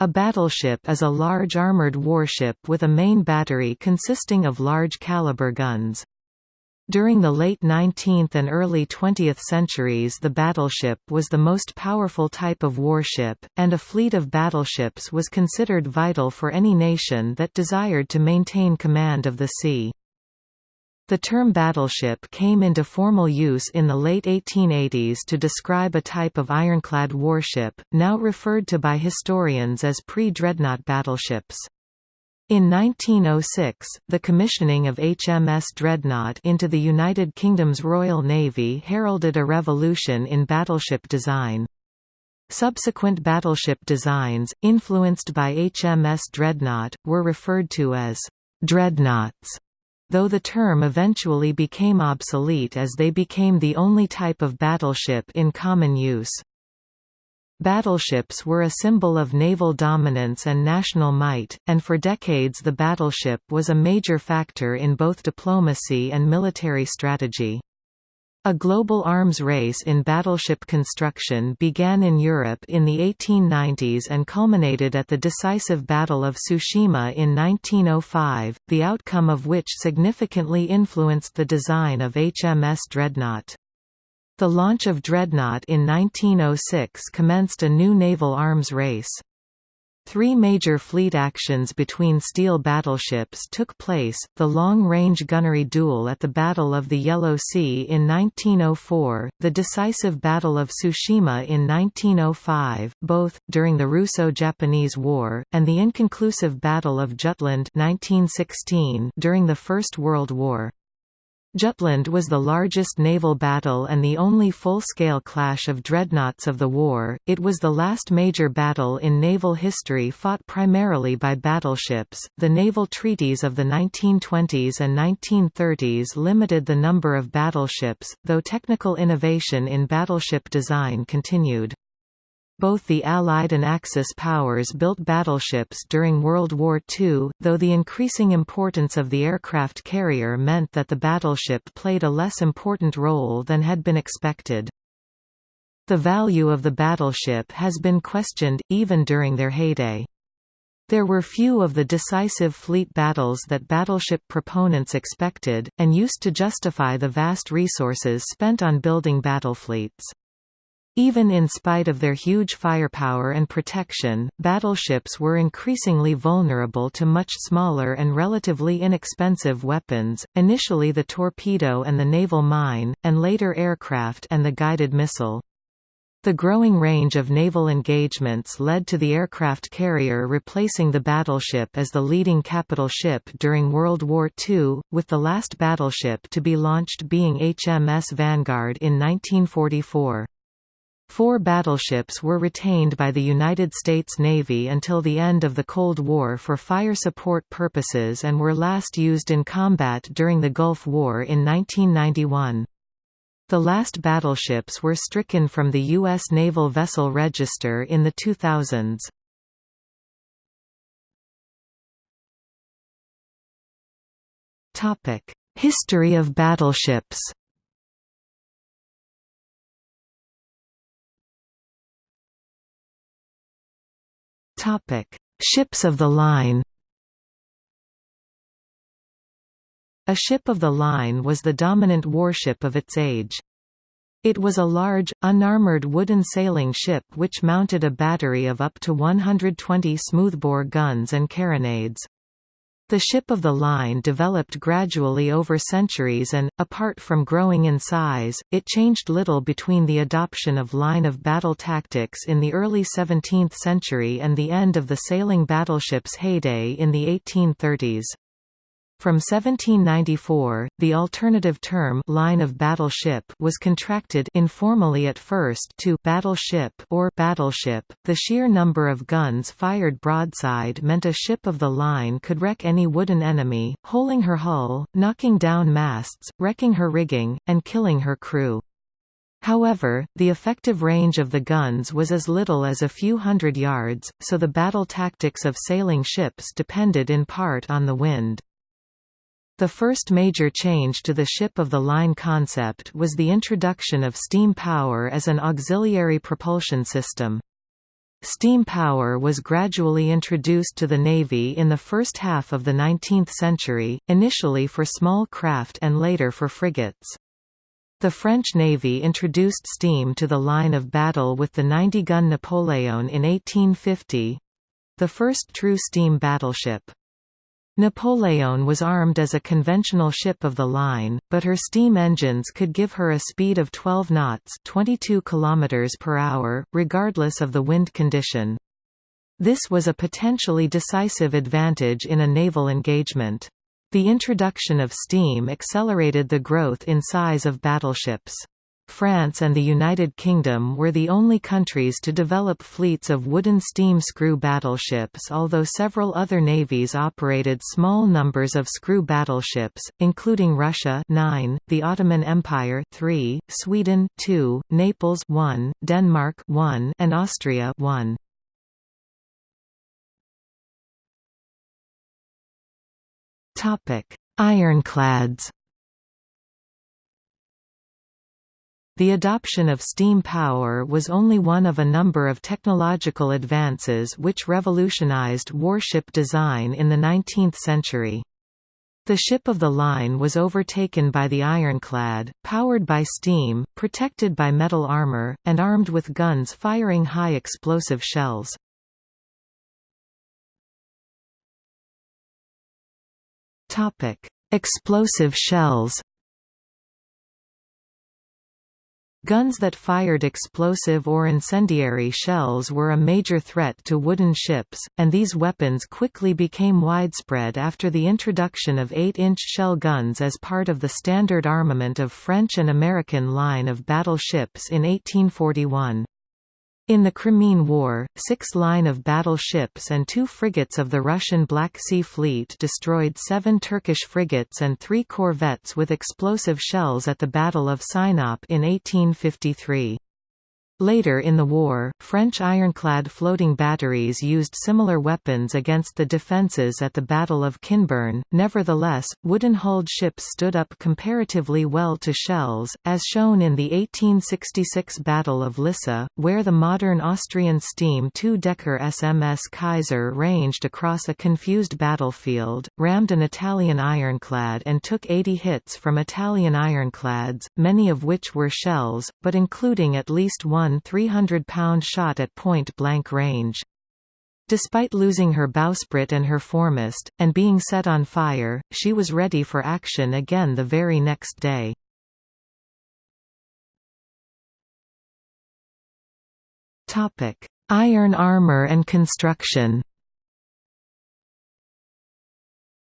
A battleship is a large armored warship with a main battery consisting of large caliber guns. During the late 19th and early 20th centuries the battleship was the most powerful type of warship, and a fleet of battleships was considered vital for any nation that desired to maintain command of the sea. The term battleship came into formal use in the late 1880s to describe a type of ironclad warship, now referred to by historians as pre-dreadnought battleships. In 1906, the commissioning of HMS Dreadnought into the United Kingdom's Royal Navy heralded a revolution in battleship design. Subsequent battleship designs, influenced by HMS Dreadnought, were referred to as dreadnoughts though the term eventually became obsolete as they became the only type of battleship in common use. Battleships were a symbol of naval dominance and national might, and for decades the battleship was a major factor in both diplomacy and military strategy. A global arms race in battleship construction began in Europe in the 1890s and culminated at the decisive Battle of Tsushima in 1905, the outcome of which significantly influenced the design of HMS Dreadnought. The launch of Dreadnought in 1906 commenced a new naval arms race. Three major fleet actions between steel battleships took place, the long-range gunnery duel at the Battle of the Yellow Sea in 1904, the decisive Battle of Tsushima in 1905, both, during the Russo-Japanese War, and the inconclusive Battle of Jutland 1916 during the First World War. Jutland was the largest naval battle and the only full-scale clash of dreadnoughts of the war. It was the last major battle in naval history fought primarily by battleships. The naval treaties of the 1920s and 1930s limited the number of battleships, though technical innovation in battleship design continued. Both the Allied and Axis powers built battleships during World War II, though the increasing importance of the aircraft carrier meant that the battleship played a less important role than had been expected. The value of the battleship has been questioned, even during their heyday. There were few of the decisive fleet battles that battleship proponents expected, and used to justify the vast resources spent on building battlefleets. Even in spite of their huge firepower and protection, battleships were increasingly vulnerable to much smaller and relatively inexpensive weapons, initially the torpedo and the naval mine, and later aircraft and the guided missile. The growing range of naval engagements led to the aircraft carrier replacing the battleship as the leading capital ship during World War II, with the last battleship to be launched being HMS Vanguard in 1944. Four battleships were retained by the United States Navy until the end of the Cold War for fire support purposes and were last used in combat during the Gulf War in 1991. The last battleships were stricken from the U.S. Naval Vessel Register in the 2000s. History of battleships Topic: Ships of the line. A ship of the line was the dominant warship of its age. It was a large, unarmored wooden sailing ship which mounted a battery of up to 120 smoothbore guns and carronades. The ship of the line developed gradually over centuries and, apart from growing in size, it changed little between the adoption of line-of-battle tactics in the early 17th century and the end of the sailing battleship's heyday in the 1830s. From 1794, the alternative term line of battle ship was contracted informally at first to battle ship or battleship. The sheer number of guns fired broadside meant a ship of the line could wreck any wooden enemy, holing her hull, knocking down masts, wrecking her rigging, and killing her crew. However, the effective range of the guns was as little as a few hundred yards, so the battle tactics of sailing ships depended in part on the wind. The first major change to the ship-of-the-line concept was the introduction of steam power as an auxiliary propulsion system. Steam power was gradually introduced to the Navy in the first half of the 19th century, initially for small craft and later for frigates. The French Navy introduced steam to the line of battle with the 90-gun Napoleon in 1850—the first true steam battleship. Napoleon was armed as a conventional ship of the line, but her steam engines could give her a speed of 12 knots 22 km per hour, regardless of the wind condition. This was a potentially decisive advantage in a naval engagement. The introduction of steam accelerated the growth in size of battleships. France and the United Kingdom were the only countries to develop fleets of wooden steam screw battleships although several other navies operated small numbers of screw battleships, including Russia 9, the Ottoman Empire 3, Sweden 2, Naples 1, Denmark 1, and Austria 1. Topic: Ironclads. The adoption of steam power was only one of a number of technological advances which revolutionized warship design in the 19th century. The ship of the line was overtaken by the ironclad, powered by steam, protected by metal armor, and armed with guns firing high explosive shells. Explosive shells. Guns that fired explosive or incendiary shells were a major threat to wooden ships, and these weapons quickly became widespread after the introduction of 8-inch shell guns as part of the standard armament of French and American line of battle ships in 1841. In the Crimean War, six line of battle ships and two frigates of the Russian Black Sea Fleet destroyed seven Turkish frigates and three corvettes with explosive shells at the Battle of Sinop in 1853. Later in the war, French ironclad floating batteries used similar weapons against the defences at the Battle of Kinburn. Nevertheless, wooden-hulled ships stood up comparatively well to shells, as shown in the 1866 Battle of Lissa, where the modern Austrian steam two-decker SMS Kaiser ranged across a confused battlefield, rammed an Italian ironclad and took 80 hits from Italian ironclads, many of which were shells, but including at least one one 300-pound shot at point-blank range. Despite losing her bowsprit and her foremast, and being set on fire, she was ready for action again the very next day. Iron armor and construction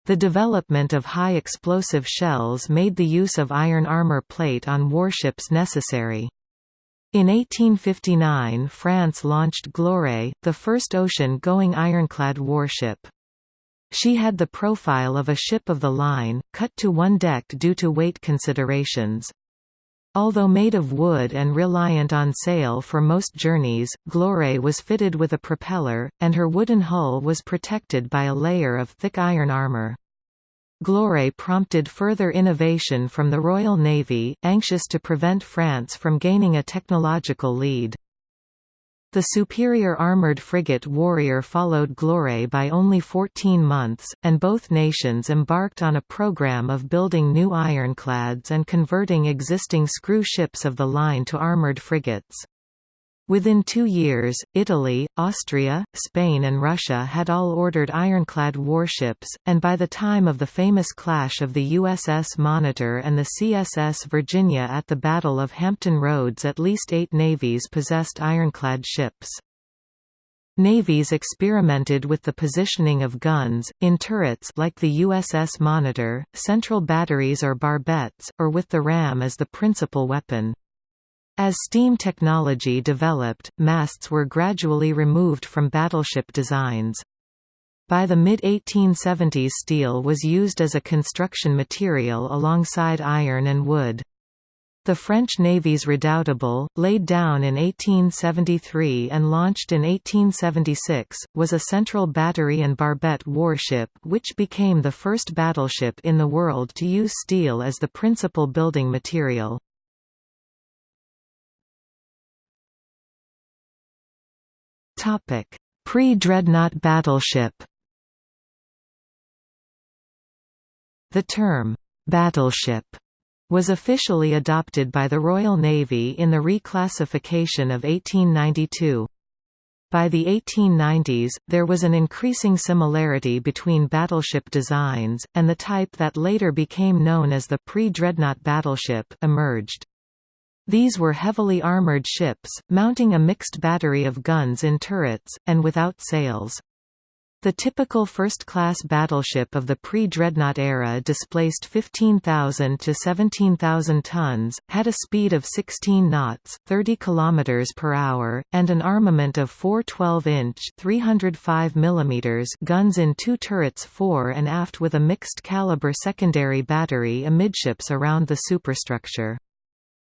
The development of high explosive shells made the use of iron armor plate on warships necessary. In 1859 France launched Gloire, the first ocean-going ironclad warship. She had the profile of a ship of the line, cut to one deck due to weight considerations. Although made of wood and reliant on sail for most journeys, Gloire was fitted with a propeller, and her wooden hull was protected by a layer of thick iron armor. Gloire prompted further innovation from the Royal Navy, anxious to prevent France from gaining a technological lead. The superior armoured frigate Warrior followed Gloire by only 14 months, and both nations embarked on a program of building new ironclads and converting existing screw ships of the line to armoured frigates. Within two years, Italy, Austria, Spain and Russia had all ordered ironclad warships, and by the time of the famous clash of the USS Monitor and the CSS Virginia at the Battle of Hampton Roads at least eight navies possessed ironclad ships. Navies experimented with the positioning of guns, in turrets like the USS Monitor, central batteries or barbettes, or with the ram as the principal weapon. As steam technology developed, masts were gradually removed from battleship designs. By the mid-1870s steel was used as a construction material alongside iron and wood. The French Navy's Redoutable, laid down in 1873 and launched in 1876, was a central battery and barbette warship which became the first battleship in the world to use steel as the principal building material. Pre-dreadnought battleship The term, "'battleship' was officially adopted by the Royal Navy in the reclassification of 1892. By the 1890s, there was an increasing similarity between battleship designs, and the type that later became known as the pre-dreadnought battleship emerged. These were heavily armoured ships, mounting a mixed battery of guns in turrets, and without sails. The typical first-class battleship of the pre-dreadnought era displaced 15,000 to 17,000 tons, had a speed of 16 knots, 30 km per hour, and an armament of four 12-inch (305 mm) guns in two turrets fore and aft with a mixed-caliber secondary battery amidships around the superstructure.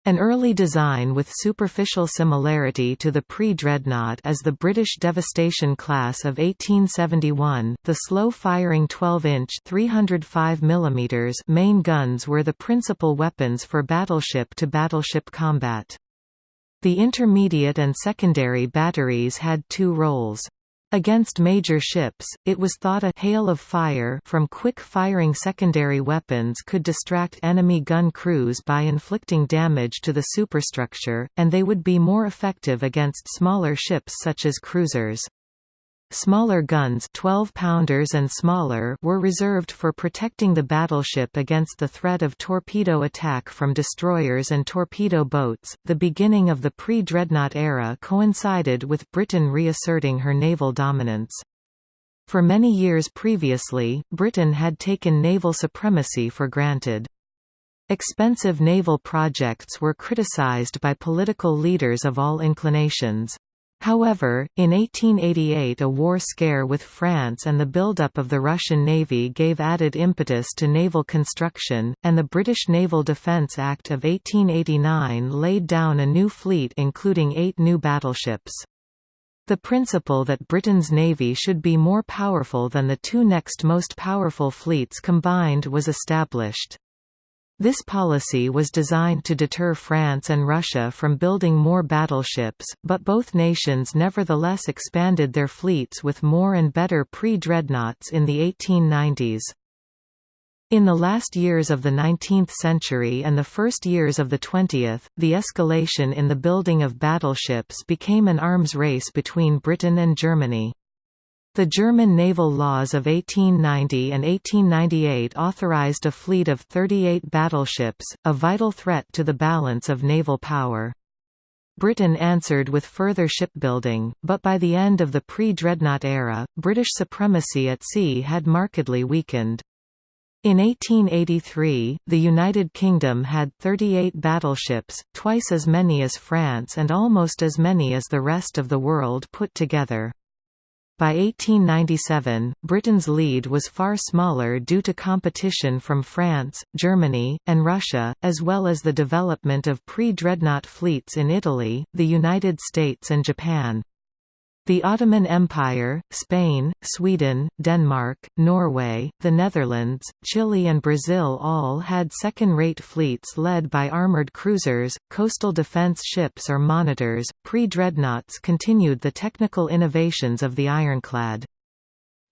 An early design with superficial similarity to the pre-dreadnought is the British Devastation class of 1871. The slow-firing 12-inch (305 mm) main guns were the principal weapons for battleship-to-battleship -battleship combat. The intermediate and secondary batteries had two roles. Against major ships, it was thought a hail of fire from quick-firing secondary weapons could distract enemy gun crews by inflicting damage to the superstructure, and they would be more effective against smaller ships such as cruisers. Smaller guns 12-pounders and smaller were reserved for protecting the battleship against the threat of torpedo attack from destroyers and torpedo boats. The beginning of the pre-dreadnought era coincided with Britain reasserting her naval dominance. For many years previously, Britain had taken naval supremacy for granted. Expensive naval projects were criticized by political leaders of all inclinations. However, in 1888 a war scare with France and the buildup of the Russian Navy gave added impetus to naval construction, and the British Naval Defence Act of 1889 laid down a new fleet including eight new battleships. The principle that Britain's navy should be more powerful than the two next most powerful fleets combined was established. This policy was designed to deter France and Russia from building more battleships, but both nations nevertheless expanded their fleets with more and better pre-dreadnoughts in the 1890s. In the last years of the 19th century and the first years of the 20th, the escalation in the building of battleships became an arms race between Britain and Germany. The German naval laws of 1890 and 1898 authorized a fleet of 38 battleships, a vital threat to the balance of naval power. Britain answered with further shipbuilding, but by the end of the pre-dreadnought era, British supremacy at sea had markedly weakened. In 1883, the United Kingdom had 38 battleships, twice as many as France and almost as many as the rest of the world put together. By 1897, Britain's lead was far smaller due to competition from France, Germany, and Russia, as well as the development of pre-dreadnought fleets in Italy, the United States and Japan. The Ottoman Empire, Spain, Sweden, Denmark, Norway, the Netherlands, Chile and Brazil all had second-rate fleets led by armored cruisers, coastal defense ships or monitors. Pre-dreadnoughts continued the technical innovations of the ironclad.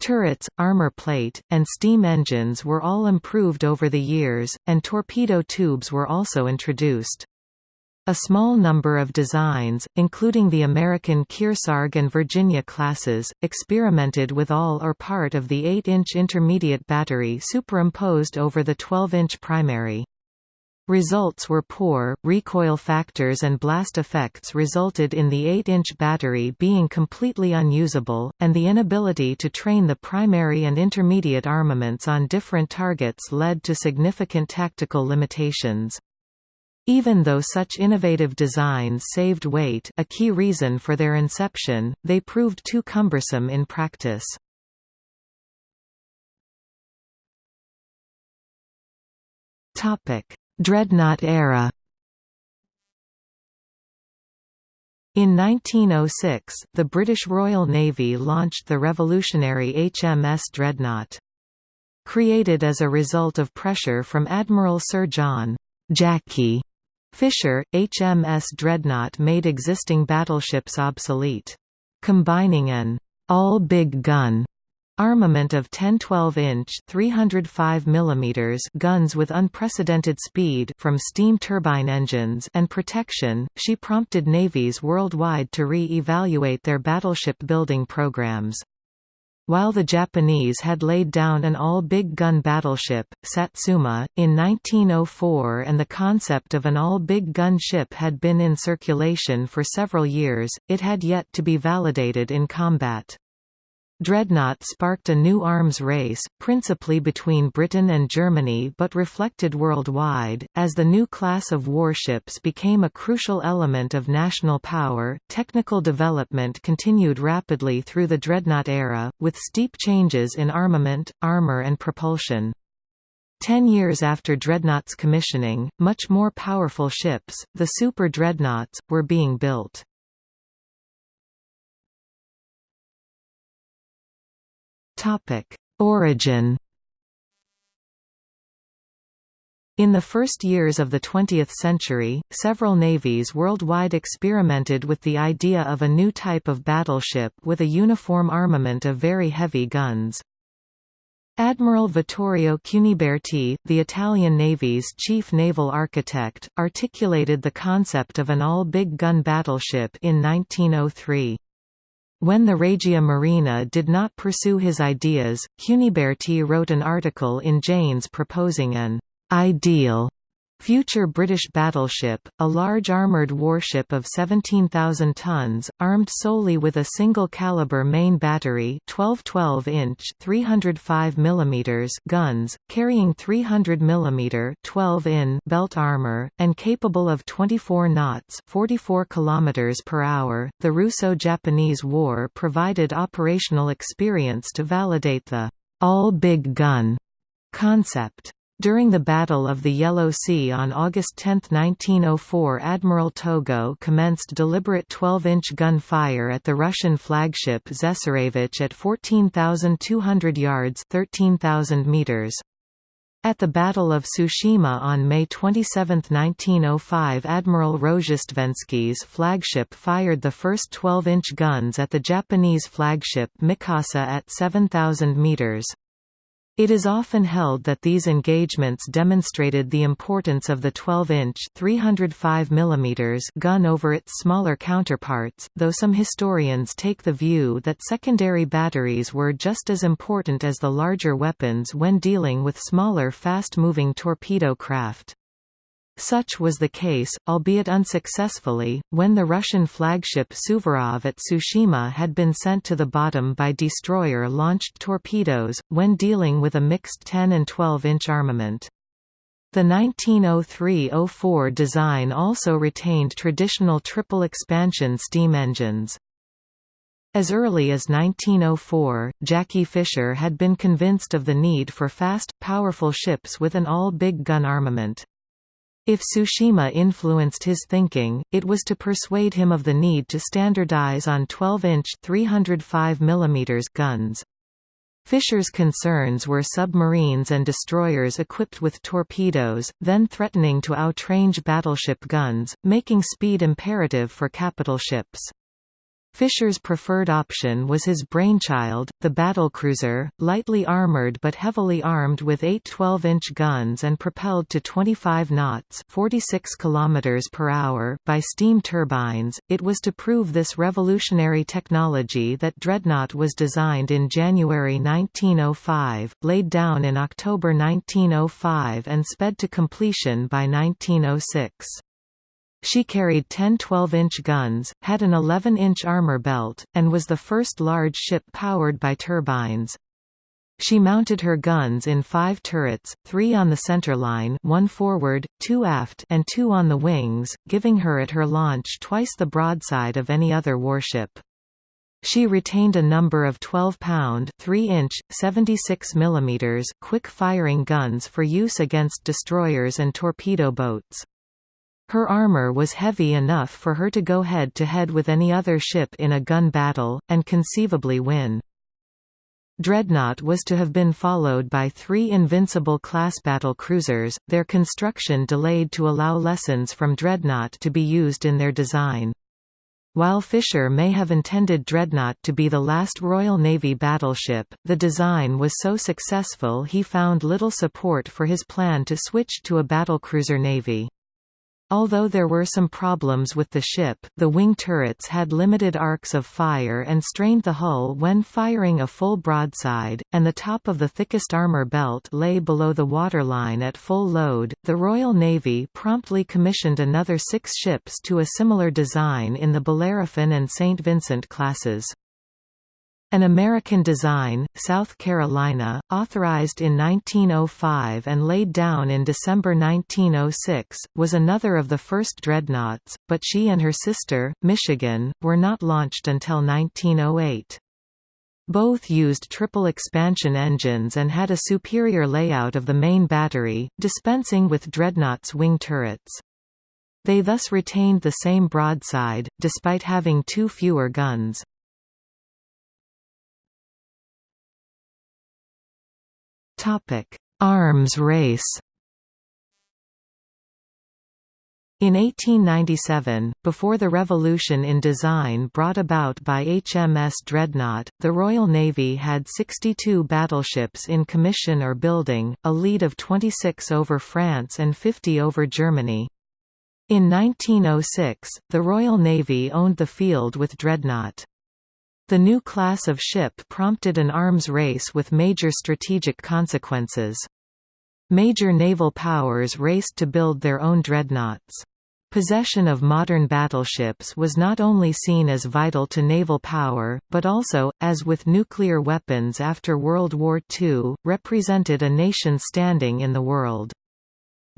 Turrets, armor plate, and steam engines were all improved over the years, and torpedo tubes were also introduced. A small number of designs, including the American Kearsarge and Virginia classes, experimented with all or part of the 8-inch intermediate battery superimposed over the 12-inch primary. Results were poor, recoil factors and blast effects resulted in the 8-inch battery being completely unusable, and the inability to train the primary and intermediate armaments on different targets led to significant tactical limitations. Even though such innovative designs saved weight a key reason for their inception, they proved too cumbersome in practice. Dreadnought era In 1906, the British Royal Navy launched the revolutionary HMS Dreadnought. Created as a result of pressure from Admiral Sir John Jackie Fisher, HMS Dreadnought made existing battleships obsolete. combining an all-big gun armament of 10 12-inch 305 mm guns with unprecedented speed from steam turbine engines and protection, she prompted navies worldwide to re-evaluate their battleship building programs. While the Japanese had laid down an all-big gun battleship, Satsuma, in 1904 and the concept of an all-big gun ship had been in circulation for several years, it had yet to be validated in combat. Dreadnought sparked a new arms race, principally between Britain and Germany but reflected worldwide. As the new class of warships became a crucial element of national power, technical development continued rapidly through the Dreadnought era, with steep changes in armament, armour, and propulsion. Ten years after Dreadnought's commissioning, much more powerful ships, the Super Dreadnoughts, were being built. Topic: Origin. In the first years of the 20th century, several navies worldwide experimented with the idea of a new type of battleship with a uniform armament of very heavy guns. Admiral Vittorio Cuniberti, the Italian Navy's chief naval architect, articulated the concept of an all-big gun battleship in 1903. When the Regia Marina did not pursue his ideas, Cuniberti wrote an article in Jane's proposing an ideal Future British battleship, a large armoured warship of 17,000 tons, armed solely with a single-caliber main battery 12 12-inch 305 mm guns, carrying 300 mm 12-in belt armour, and capable of 24 knots 44 km per hour. The Russo-Japanese War provided operational experience to validate the all-big gun concept. During the Battle of the Yellow Sea on August 10, 1904 Admiral Togo commenced deliberate 12-inch gun fire at the Russian flagship Tsesarevich at 14,200 yards 13,000 meters. At the Battle of Tsushima on May 27, 1905 Admiral Rozhestvensky's flagship fired the first 12-inch guns at the Japanese flagship Mikasa at 7,000 meters. It is often held that these engagements demonstrated the importance of the 12-inch (305 mm) gun over its smaller counterparts, though some historians take the view that secondary batteries were just as important as the larger weapons when dealing with smaller fast-moving torpedo craft. Such was the case, albeit unsuccessfully, when the Russian flagship Suvorov at Tsushima had been sent to the bottom by destroyer-launched torpedoes, when dealing with a mixed 10 and 12-inch armament. The 1903–04 design also retained traditional triple expansion steam engines. As early as 1904, Jackie Fisher had been convinced of the need for fast, powerful ships with an all-big gun armament. If Tsushima influenced his thinking, it was to persuade him of the need to standardize on 12-inch (305 mm) guns. Fisher's concerns were submarines and destroyers equipped with torpedoes, then threatening to outrange battleship guns, making speed imperative for capital ships. Fisher's preferred option was his brainchild, the battlecruiser, lightly armored but heavily armed with eight 12-inch guns and propelled to 25 knots 46 km per hour by steam turbines. It was to prove this revolutionary technology that Dreadnought was designed in January 1905, laid down in October 1905 and sped to completion by 1906. She carried 10 12-inch guns, had an 11-inch armor belt, and was the first large ship powered by turbines. She mounted her guns in five turrets, three on the centerline one forward, two aft and two on the wings, giving her at her launch twice the broadside of any other warship. She retained a number of 12-pound 3-inch, 76 mm quick-firing guns for use against destroyers and torpedo boats. Her armor was heavy enough for her to go head-to-head -head with any other ship in a gun battle, and conceivably win. Dreadnought was to have been followed by three Invincible-class battle cruisers, their construction delayed to allow lessons from Dreadnought to be used in their design. While Fisher may have intended Dreadnought to be the last Royal Navy battleship, the design was so successful he found little support for his plan to switch to a battlecruiser navy. Although there were some problems with the ship, the wing turrets had limited arcs of fire and strained the hull when firing a full broadside, and the top of the thickest armor belt lay below the waterline at full load. The Royal Navy promptly commissioned another six ships to a similar design in the Bellerophon and St. Vincent classes. An American design, South Carolina, authorized in 1905 and laid down in December 1906, was another of the first dreadnoughts, but she and her sister, Michigan, were not launched until 1908. Both used triple expansion engines and had a superior layout of the main battery, dispensing with Dreadnought's wing turrets. They thus retained the same broadside, despite having two fewer guns. Topic: Arms race. In 1897, before the revolution in design brought about by HMS Dreadnought, the Royal Navy had 62 battleships in commission or building, a lead of 26 over France and 50 over Germany. In 1906, the Royal Navy owned the field with Dreadnought. The new class of ship prompted an arms race with major strategic consequences. Major naval powers raced to build their own dreadnoughts. Possession of modern battleships was not only seen as vital to naval power, but also, as with nuclear weapons after World War II, represented a nation's standing in the world.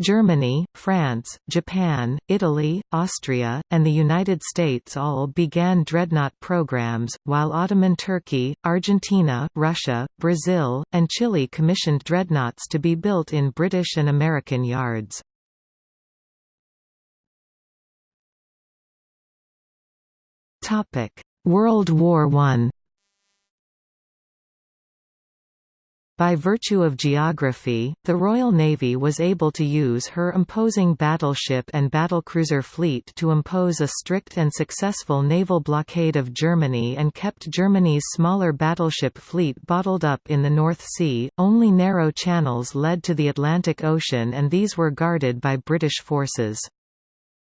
Germany, France, Japan, Italy, Austria, and the United States all began dreadnought programs, while Ottoman Turkey, Argentina, Russia, Brazil, and Chile commissioned dreadnoughts to be built in British and American yards. World War I By virtue of geography, the Royal Navy was able to use her imposing battleship and battlecruiser fleet to impose a strict and successful naval blockade of Germany and kept Germany's smaller battleship fleet bottled up in the North Sea. Only narrow channels led to the Atlantic Ocean and these were guarded by British forces.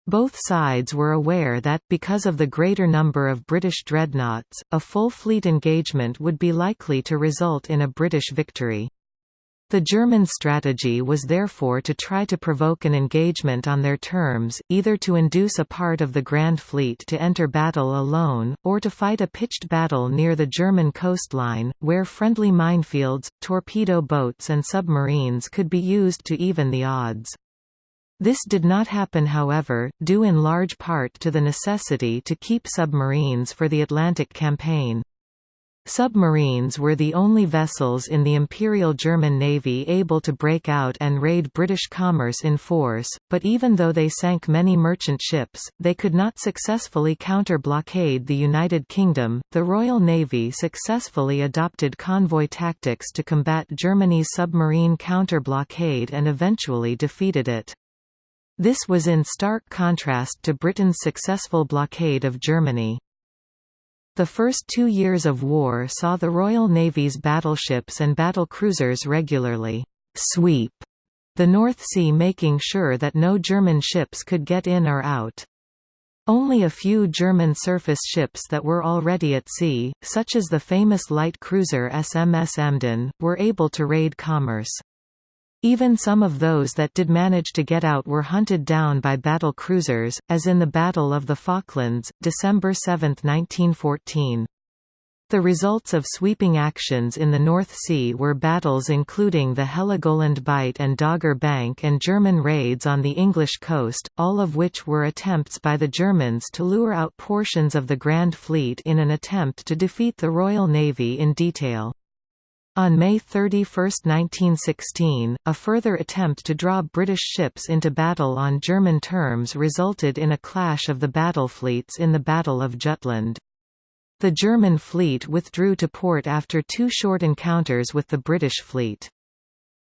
Both sides were aware that, because of the greater number of British dreadnoughts, a full fleet engagement would be likely to result in a British victory. The German strategy was therefore to try to provoke an engagement on their terms, either to induce a part of the Grand Fleet to enter battle alone, or to fight a pitched battle near the German coastline, where friendly minefields, torpedo boats and submarines could be used to even the odds. This did not happen however, due in large part to the necessity to keep submarines for the Atlantic campaign. Submarines were the only vessels in the Imperial German Navy able to break out and raid British commerce in force, but even though they sank many merchant ships, they could not successfully counter-blockade the United Kingdom. The Royal Navy successfully adopted convoy tactics to combat Germany's submarine counter-blockade and eventually defeated it. This was in stark contrast to Britain's successful blockade of Germany. The first two years of war saw the Royal Navy's battleships and battlecruisers regularly sweep the North Sea making sure that no German ships could get in or out. Only a few German surface ships that were already at sea, such as the famous light cruiser SMS Emden, were able to raid commerce. Even some of those that did manage to get out were hunted down by battle cruisers, as in the Battle of the Falklands, December 7, 1914. The results of sweeping actions in the North Sea were battles including the Heligoland Bight and Dogger Bank and German raids on the English coast, all of which were attempts by the Germans to lure out portions of the Grand Fleet in an attempt to defeat the Royal Navy in detail. On May 31, 1916, a further attempt to draw British ships into battle on German terms resulted in a clash of the battle fleets in the Battle of Jutland. The German fleet withdrew to port after two short encounters with the British fleet.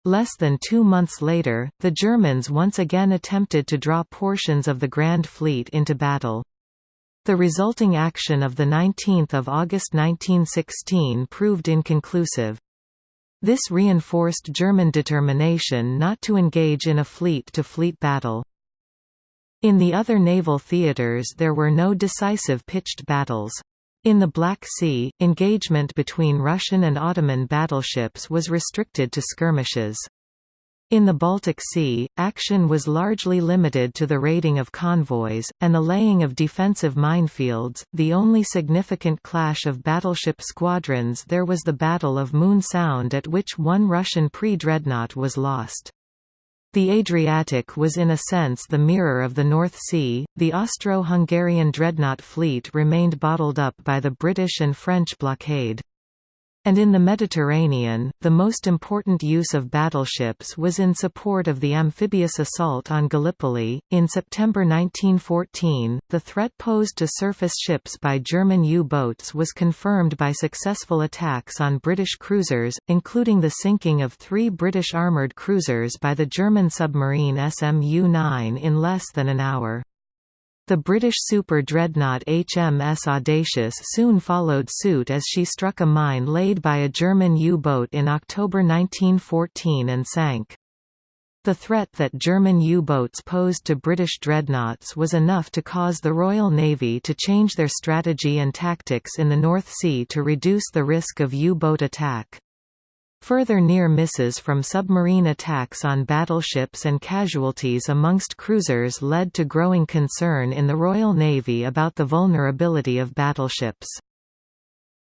Less than two months later, the Germans once again attempted to draw portions of the Grand Fleet into battle. The resulting action of 19 August 1916 proved inconclusive. This reinforced German determination not to engage in a fleet-to-fleet -fleet battle. In the other naval theaters there were no decisive pitched battles. In the Black Sea, engagement between Russian and Ottoman battleships was restricted to skirmishes. In the Baltic Sea, action was largely limited to the raiding of convoys, and the laying of defensive minefields. The only significant clash of battleship squadrons there was the Battle of Moon Sound, at which one Russian pre dreadnought was lost. The Adriatic was in a sense the mirror of the North Sea. The Austro-Hungarian dreadnought fleet remained bottled up by the British and French blockade. And in the Mediterranean, the most important use of battleships was in support of the amphibious assault on Gallipoli. In September 1914, the threat posed to surface ships by German U boats was confirmed by successful attacks on British cruisers, including the sinking of three British armoured cruisers by the German submarine SMU 9 in less than an hour. The British super dreadnought HMS Audacious soon followed suit as she struck a mine laid by a German U-boat in October 1914 and sank. The threat that German U-boats posed to British dreadnoughts was enough to cause the Royal Navy to change their strategy and tactics in the North Sea to reduce the risk of U-boat attack. Further near misses from submarine attacks on battleships and casualties amongst cruisers led to growing concern in the Royal Navy about the vulnerability of battleships.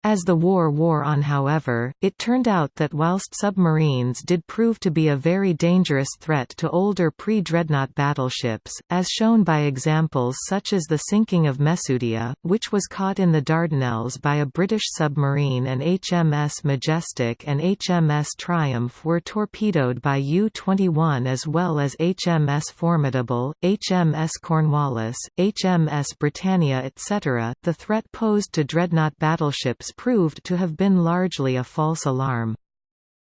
As the war wore on however, it turned out that whilst submarines did prove to be a very dangerous threat to older pre-dreadnought battleships, as shown by examples such as the sinking of Mesudiye, which was caught in the Dardanelles by a British submarine and HMS Majestic and HMS Triumph were torpedoed by U-21 as well as HMS Formidable, HMS Cornwallis, HMS Britannia etc., the threat posed to dreadnought battleships proved to have been largely a false alarm.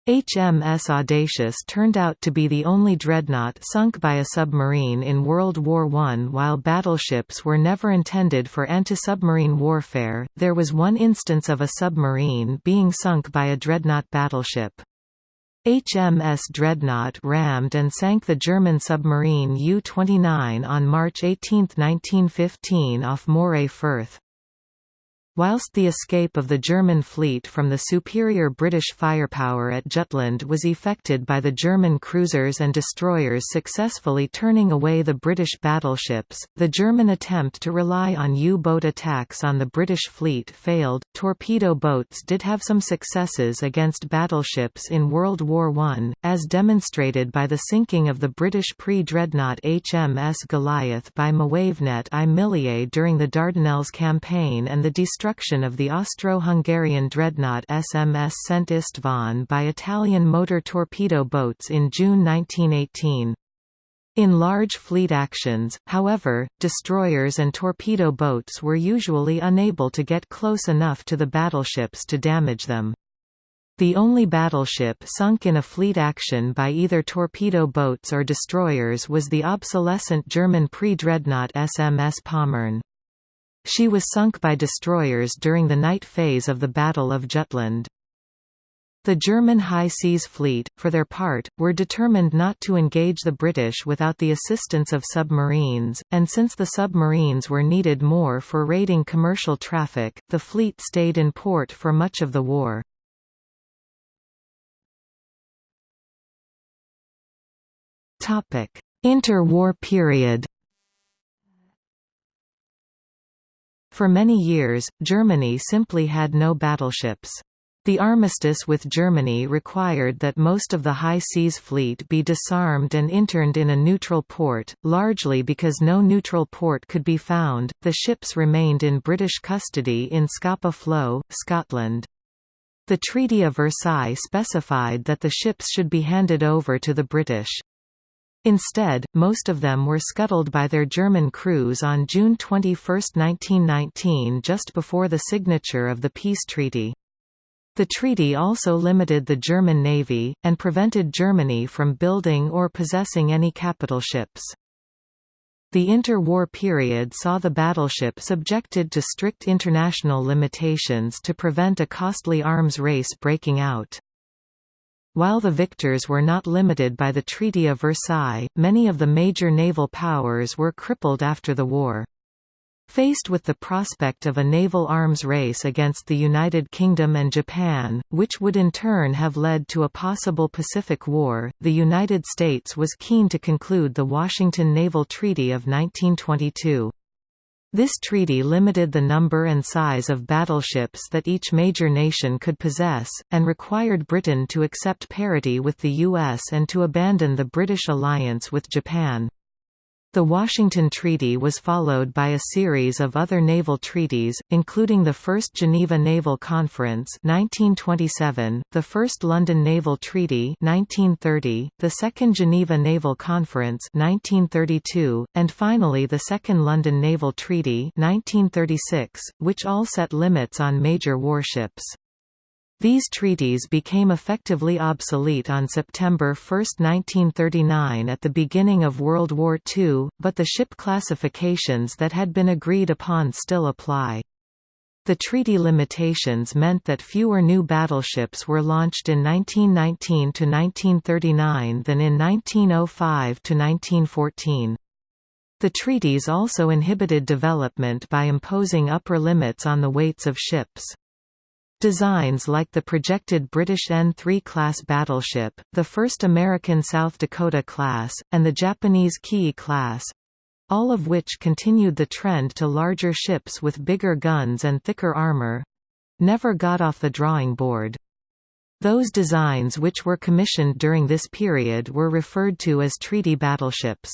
HMS Audacious turned out to be the only dreadnought sunk by a submarine in World War I. While battleships were never intended for anti-submarine warfare, there was one instance of a submarine being sunk by a dreadnought battleship. HMS Dreadnought rammed and sank the German submarine U-29 on March 18, 1915 off Moray Firth. Whilst the escape of the German fleet from the superior British firepower at Jutland was effected by the German cruisers and destroyers successfully turning away the British battleships, the German attempt to rely on U-boat attacks on the British fleet failed. Torpedo boats did have some successes against battleships in World War I, as demonstrated by the sinking of the British pre-dreadnought HMS Goliath by Muavenet-i Milliye during the Dardanelles campaign and the destruction destruction of the Austro-Hungarian dreadnought SMS Szent István by Italian motor torpedo boats in June 1918. In large fleet actions, however, destroyers and torpedo boats were usually unable to get close enough to the battleships to damage them. The only battleship sunk in a fleet action by either torpedo boats or destroyers was the obsolescent German pre-dreadnought SMS Pommern. She was sunk by destroyers during the night phase of the Battle of Jutland. The German High Seas Fleet, for their part, were determined not to engage the British without the assistance of submarines, and since the submarines were needed more for raiding commercial traffic, the fleet stayed in port for much of the war. Interwar period For many years, Germany simply had no battleships. The armistice with Germany required that most of the High Seas Fleet be disarmed and interned in a neutral port, largely because no neutral port could be found. The ships remained in British custody in Scapa Flow, Scotland. The Treaty of Versailles specified that the ships should be handed over to the British. Instead, most of them were scuttled by their German crews on June 21, 1919 just before the signature of the peace treaty. The treaty also limited the German navy, and prevented Germany from building or possessing any capital ships. The interwar period saw the battleship subjected to strict international limitations to prevent a costly arms race breaking out. While the victors were not limited by the Treaty of Versailles, many of the major naval powers were crippled after the war. Faced with the prospect of a naval arms race against the United Kingdom and Japan, which would in turn have led to a possible Pacific War, the United States was keen to conclude the Washington Naval Treaty of 1922. This treaty limited the number and size of battleships that each major nation could possess, and required Britain to accept parity with the US and to abandon the British alliance with Japan. The Washington Treaty was followed by a series of other naval treaties, including the First Geneva Naval Conference 1927, the First London Naval Treaty 1930, the Second Geneva Naval Conference 1932, and finally the Second London Naval Treaty 1936, which all set limits on major warships. These treaties became effectively obsolete on September 1, 1939 at the beginning of World War II, but the ship classifications that had been agreed upon still apply. The treaty limitations meant that fewer new battleships were launched in 1919–1939 than in 1905–1914. The treaties also inhibited development by imposing upper limits on the weights of ships. Designs like the projected British N-3 class battleship, the first American South Dakota class, and the Japanese Kii class—all of which continued the trend to larger ships with bigger guns and thicker armor—never got off the drawing board. Those designs which were commissioned during this period were referred to as treaty battleships.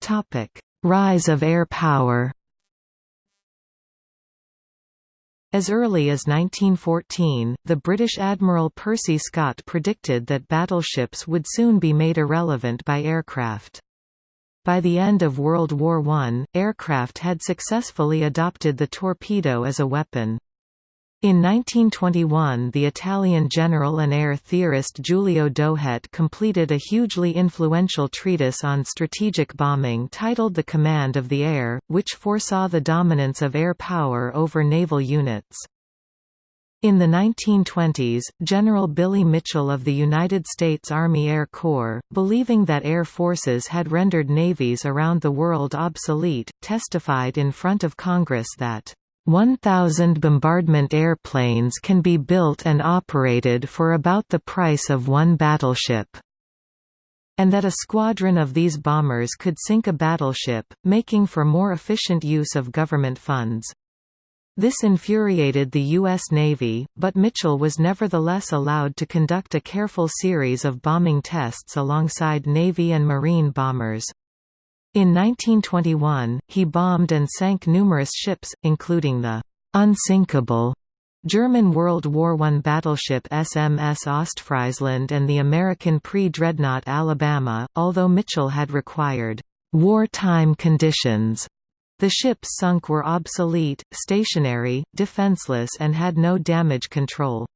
Topic Rise of air power As early as 1914, the British Admiral Percy Scott predicted that battleships would soon be made irrelevant by aircraft. By the end of World War I, aircraft had successfully adopted the torpedo as a weapon. In 1921 the Italian general and air theorist Giulio Douhet completed a hugely influential treatise on strategic bombing titled The Command of the Air, which foresaw the dominance of air power over naval units. In the 1920s, General Billy Mitchell of the United States Army Air Corps, believing that air forces had rendered navies around the world obsolete, testified in front of Congress that 1,000 bombardment airplanes can be built and operated for about the price of one battleship. And that a squadron of these bombers could sink a battleship, making for more efficient use of government funds. This infuriated the U.S. Navy, but Mitchell was nevertheless allowed to conduct a careful series of bombing tests alongside Navy and Marine bombers. In 1921, he bombed and sank numerous ships, including the «unsinkable» German World War I battleship SMS Ostfriesland and the American pre-dreadnought Alabama, although Mitchell had required «wartime conditions». The ships sunk were obsolete, stationary, defenseless and had no damage control.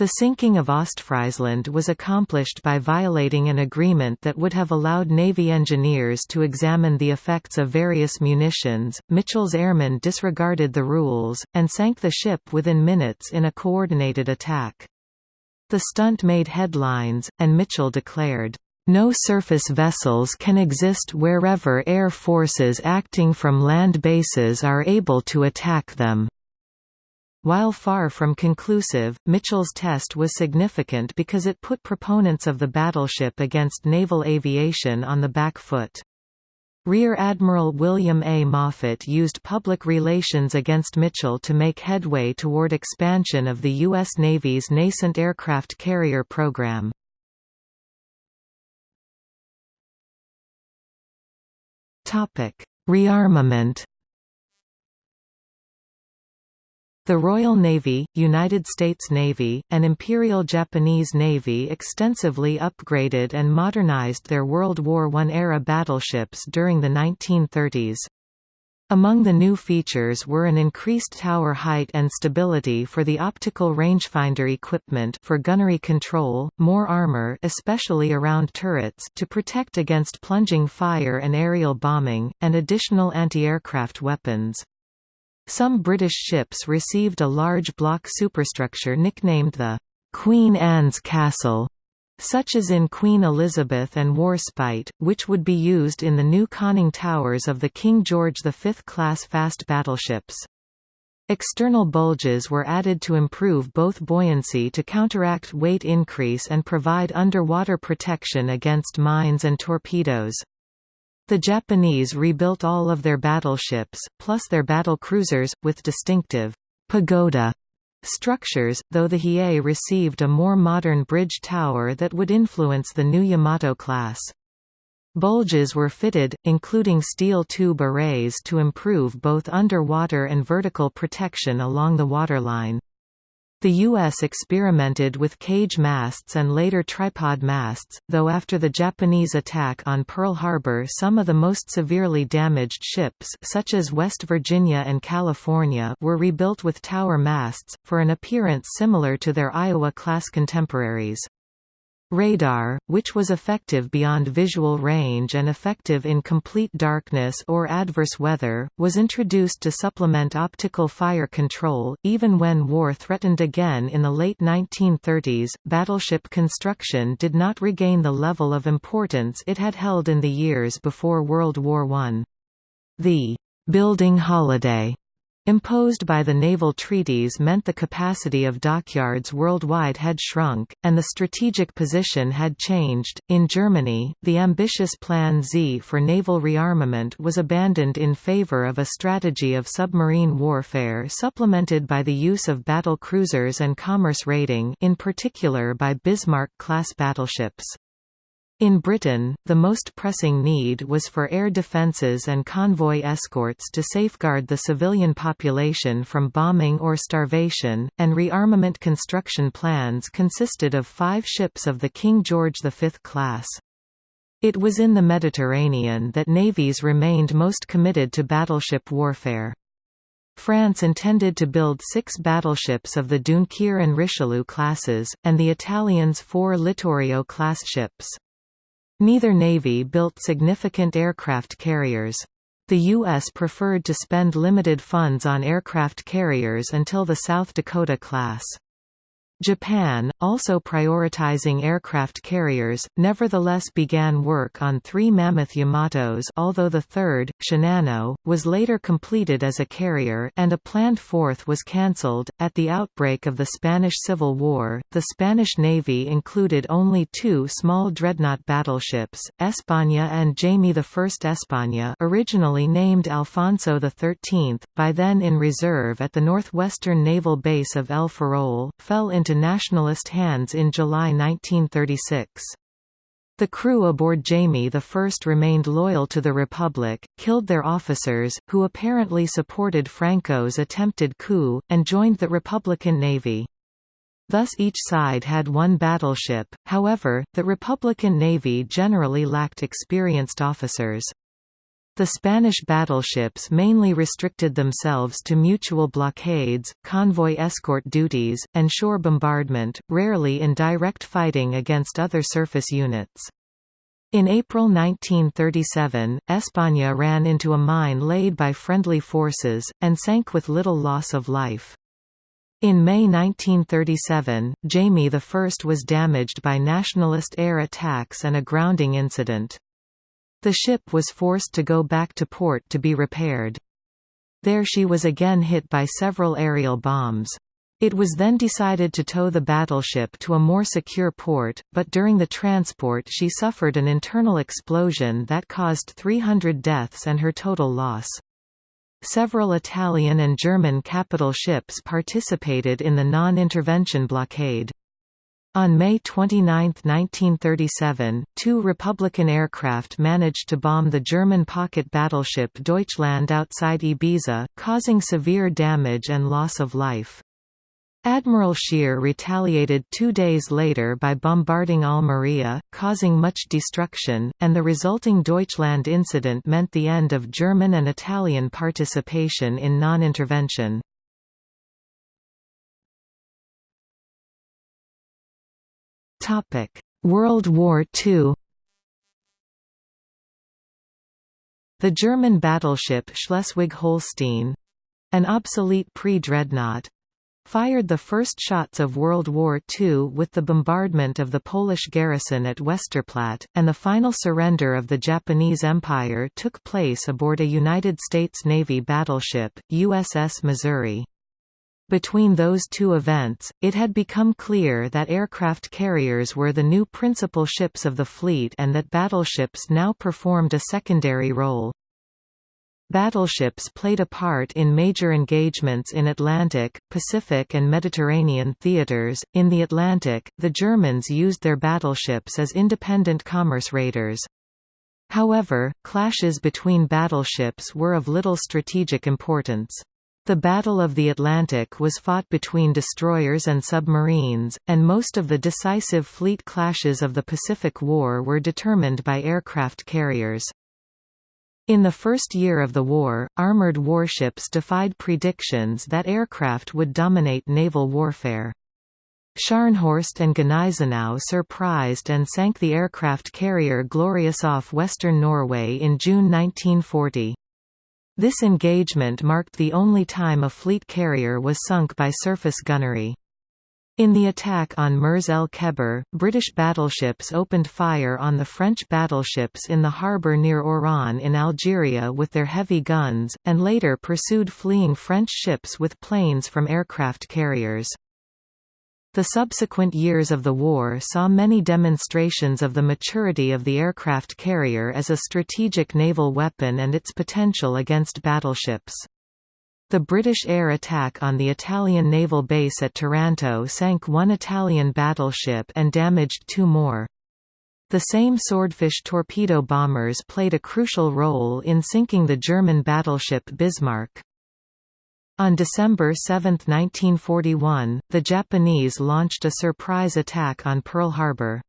The sinking of Ostfriesland was accomplished by violating an agreement that would have allowed Navy engineers to examine the effects of various munitions. Mitchell's airmen disregarded the rules, and sank the ship within minutes in a coordinated attack. The stunt made headlines, and Mitchell declared, no surface vessels can exist wherever air forces acting from land bases are able to attack them. While far from conclusive, Mitchell's test was significant because it put proponents of the battleship against naval aviation on the back foot. Rear Admiral William A. Moffett used public relations against Mitchell to make headway toward expansion of the U.S. Navy's nascent aircraft carrier program. Rearmament The Royal Navy, United States Navy, and Imperial Japanese Navy extensively upgraded and modernized their World War I-era battleships during the 1930s. Among the new features were an increased tower height and stability for the optical rangefinder equipment for gunnery control, more armor especially around turrets to protect against plunging fire and aerial bombing, and additional anti-aircraft weapons. Some British ships received a large block superstructure nicknamed the Queen Anne's Castle such as in Queen Elizabeth and Warspite, which would be used in the new conning towers of the King George V class fast battleships. External bulges were added to improve both buoyancy to counteract weight increase and provide underwater protection against mines and torpedoes. The Japanese rebuilt all of their battleships, plus their battle cruisers, with distinctive pagoda structures, though the Hiei received a more modern bridge tower that would influence the new Yamato class. Bulges were fitted, including steel tube arrays to improve both underwater and vertical protection along the waterline. The U.S. experimented with cage masts and later tripod masts, though after the Japanese attack on Pearl Harbor some of the most severely damaged ships such as West Virginia and California were rebuilt with tower masts, for an appearance similar to their Iowa-class contemporaries. Radar, which was effective beyond visual range and effective in complete darkness or adverse weather, was introduced to supplement optical fire control. Even when war threatened again in the late 1930s, battleship construction did not regain the level of importance it had held in the years before World War I. The building holiday imposed by the naval treaties meant the capacity of dockyards worldwide had shrunk, and the strategic position had changed. In Germany, the ambitious Plan Z for naval rearmament was abandoned in favor of a strategy of submarine warfare supplemented by the use of battle cruisers and commerce raiding in particular by Bismarck-class battleships. In Britain, the most pressing need was for air defences and convoy escorts to safeguard the civilian population from bombing or starvation, and rearmament construction plans consisted of five ships of the King George V class. It was in the Mediterranean that navies remained most committed to battleship warfare. France intended to build six battleships of the Dunkerque and Richelieu classes, and the Italians four Littorio-class ships. Neither navy built significant aircraft carriers. The U.S. preferred to spend limited funds on aircraft carriers until the South Dakota class. Japan, also prioritizing aircraft carriers, nevertheless began work on three Mammoth Yamatos although the third, Shinano, was later completed as a carrier and a planned fourth was cancelled. At the outbreak of the Spanish Civil War, the Spanish Navy included only two small dreadnought battleships, España and Jaime I España originally named Alfonso XIII, by then in reserve at the northwestern naval base of El Ferrol, fell into into nationalist hands in July 1936. The crew aboard Jaime I remained loyal to the Republic, killed their officers, who apparently supported Franco's attempted coup, and joined the Republican Navy. Thus each side had one battleship, however, the Republican Navy generally lacked experienced officers. The Spanish battleships mainly restricted themselves to mutual blockades, convoy escort duties, and shore bombardment, rarely in direct fighting against other surface units. In April 1937, España ran into a mine laid by friendly forces, and sank with little loss of life. In May 1937, Jaime I was damaged by nationalist air attacks and a grounding incident. The ship was forced to go back to port to be repaired. There she was again hit by several aerial bombs. It was then decided to tow the battleship to a more secure port, but during the transport she suffered an internal explosion that caused 300 deaths and her total loss. Several Italian and German capital ships participated in the non-intervention blockade. On May 29, 1937, two Republican aircraft managed to bomb the German pocket battleship Deutschland outside Ibiza, causing severe damage and loss of life. Admiral Scheer retaliated two days later by bombarding Almería, causing much destruction, and the resulting Deutschland incident meant the end of German and Italian participation in non-intervention. World War II The German battleship Schleswig-Holstein—an obsolete pre-dreadnought, fired the first shots of World War II with the bombardment of the Polish garrison at Westerplatte, and the final surrender of the Japanese Empire took place aboard a United States Navy battleship, USS Missouri. Between those two events, it had become clear that aircraft carriers were the new principal ships of the fleet and that battleships now performed a secondary role. Battleships played a part in major engagements in Atlantic, Pacific and Mediterranean theaters. In the Atlantic, the Germans used their battleships as independent commerce raiders. However, clashes between battleships were of little strategic importance. The Battle of the Atlantic was fought between destroyers and submarines, and most of the decisive fleet clashes of the Pacific War were determined by aircraft carriers. In the first year of the war, armored warships defied predictions that aircraft would dominate naval warfare. Scharnhorst and Gneisenau surprised and sank the aircraft carrier Glorious off western Norway in June 1940. This engagement marked the only time a fleet carrier was sunk by surface gunnery. In the attack on Mers el Kébir, British battleships opened fire on the French battleships in the harbour near Oran in Algeria with their heavy guns, and later pursued fleeing French ships with planes from aircraft carriers. The subsequent years of the war saw many demonstrations of the maturity of the aircraft carrier as a strategic naval weapon and its potential against battleships. The British air attack on the Italian naval base at Taranto sank one Italian battleship and damaged two more. The same Swordfish torpedo bombers played a crucial role in sinking the German battleship Bismarck. On December 7, 1941, the Japanese launched a surprise attack on Pearl Harbor.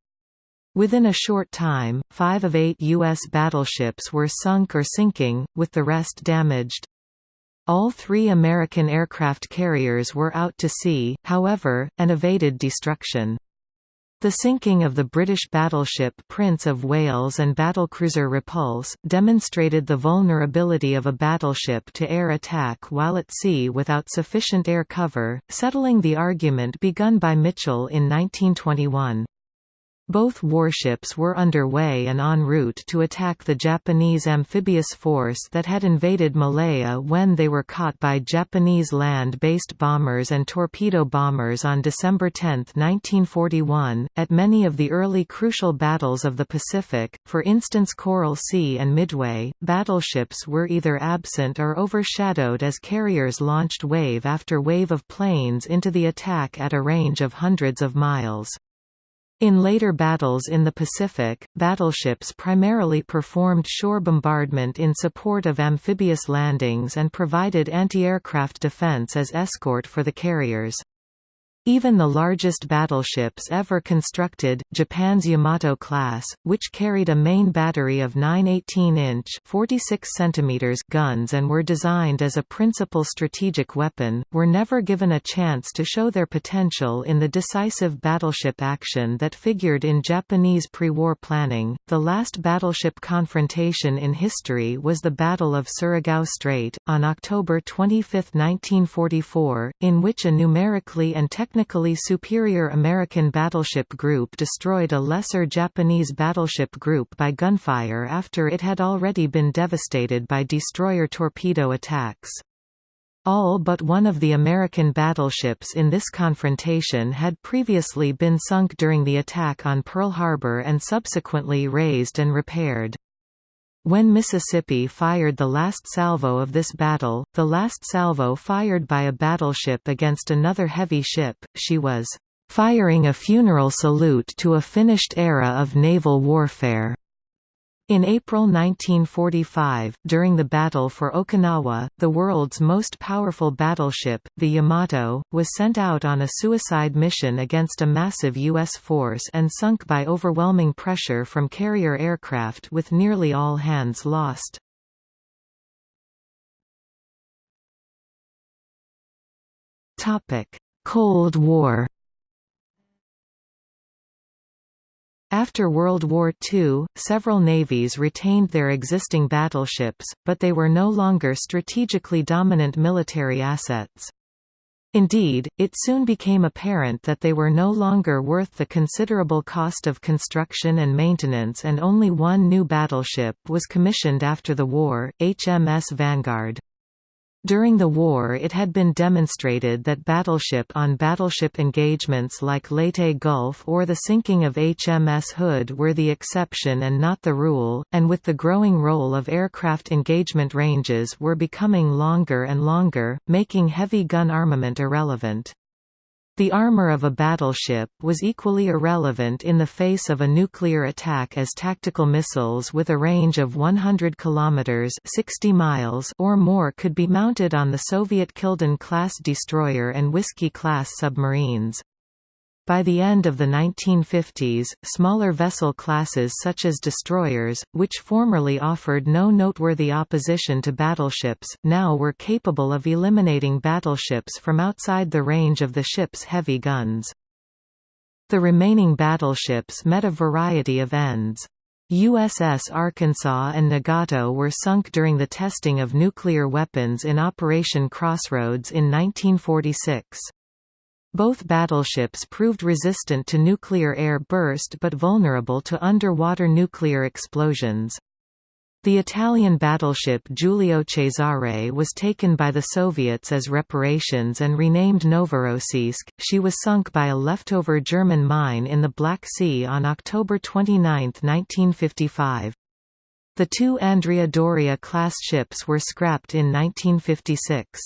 Within a short time, five of eight U.S. battleships were sunk or sinking, with the rest damaged. All three American aircraft carriers were out to sea, however, and evaded destruction. The sinking of the British battleship Prince of Wales and battlecruiser Repulse, demonstrated the vulnerability of a battleship to air attack while at sea without sufficient air cover, settling the argument begun by Mitchell in 1921. Both warships were underway and en route to attack the Japanese amphibious force that had invaded Malaya when they were caught by Japanese land-based bombers and torpedo bombers on December 10, 1941. At many of the early crucial battles of the Pacific, for instance Coral Sea and Midway, battleships were either absent or overshadowed as carriers launched wave after wave of planes into the attack at a range of hundreds of miles. In later battles in the Pacific, battleships primarily performed shore bombardment in support of amphibious landings and provided anti-aircraft defense as escort for the carriers. Even the largest battleships ever constructed, Japan's Yamato class, which carried a main battery of nine 18-inch guns and were designed as a principal strategic weapon, were never given a chance to show their potential in the decisive battleship action that figured in Japanese pre-war planning. The last battleship confrontation in history was the Battle of Surigao Strait, on October 25, 1944, in which a numerically and technically technically superior American battleship group destroyed a lesser Japanese battleship group by gunfire after it had already been devastated by destroyer torpedo attacks. All but one of the American battleships in this confrontation had previously been sunk during the attack on Pearl Harbor and subsequently raised and repaired. When Mississippi fired the last salvo of this battle, the last salvo fired by a battleship against another heavy ship, she was firing a funeral salute to a finished era of naval warfare. In April 1945, during the Battle for Okinawa, the world's most powerful battleship, the Yamato, was sent out on a suicide mission against a massive U.S. force and sunk by overwhelming pressure from carrier aircraft with nearly all hands lost. Cold War After World War II, several navies retained their existing battleships, but they were no longer strategically dominant military assets. Indeed, it soon became apparent that they were no longer worth the considerable cost of construction and maintenance and only one new battleship was commissioned after the war, HMS Vanguard. During the war it had been demonstrated that battleship-on-battleship -battleship engagements like Leyte Gulf or the sinking of HMS Hood were the exception and not the rule, and with the growing role of aircraft engagement ranges were becoming longer and longer, making heavy gun armament irrelevant. The armor of a battleship was equally irrelevant in the face of a nuclear attack as tactical missiles with a range of 100 kilometers (60 miles) or more could be mounted on the Soviet Kildin-class destroyer and Whiskey-class submarines. By the end of the 1950s, smaller vessel classes such as destroyers, which formerly offered no noteworthy opposition to battleships, now were capable of eliminating battleships from outside the range of the ship's heavy guns. The remaining battleships met a variety of ends. USS Arkansas and Nagato were sunk during the testing of nuclear weapons in Operation Crossroads in 1946. Both battleships proved resistant to nuclear air burst but vulnerable to underwater nuclear explosions. The Italian battleship Giulio Cesare was taken by the Soviets as reparations and renamed Novorossiysk. She was sunk by a leftover German mine in the Black Sea on October 29, 1955. The two Andrea Doria class ships were scrapped in 1956.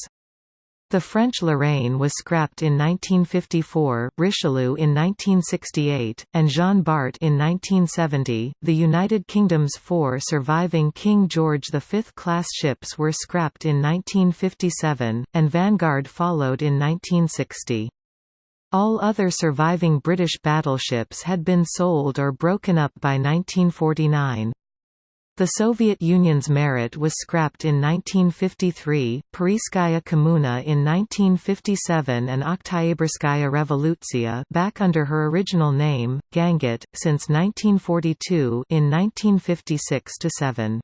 The French Lorraine was scrapped in 1954, Richelieu in 1968, and Jean Bart in 1970. The United Kingdom's four surviving King George V class ships were scrapped in 1957, and Vanguard followed in 1960. All other surviving British battleships had been sold or broken up by 1949. The Soviet Union's Marat was scrapped in 1953, Parizhskaya Kommuna in 1957 and Oktyabrskaya Revolutsiya back under her original name, Gangut, since 1942 in 1956–7.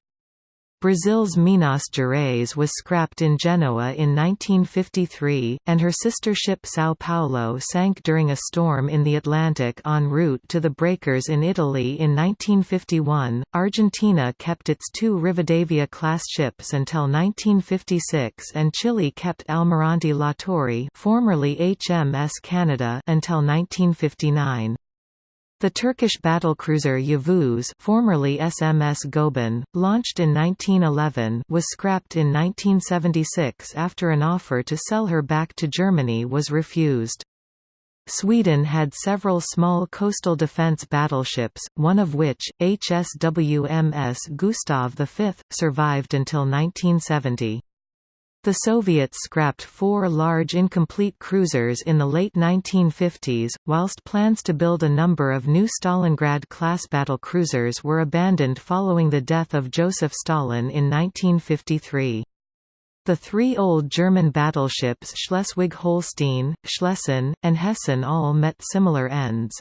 Brazil's Minas Gerais was scrapped in Genoa in 1953, and her sister ship São Paulo sank during a storm in the Atlantic en route to the breakers in Italy in 1951. Argentina kept its two Rivadavia-class ships until 1956 and Chile kept Almirante Latorre formerly HMS Canada until 1959. The Turkish battlecruiser Yavuz formerly SMS Goeben, launched in 1911 was scrapped in 1976 after an offer to sell her back to Germany was refused. Sweden had several small coastal defence battleships, one of which, HSWMS Gustav V, survived until 1970. The Soviets scrapped four large incomplete cruisers in the late 1950s, whilst plans to build a number of new Stalingrad-class battlecruisers were abandoned following the death of Joseph Stalin in 1953. The three old German battleships Schleswig-Holstein, Schlesien, and Hessen all met similar ends.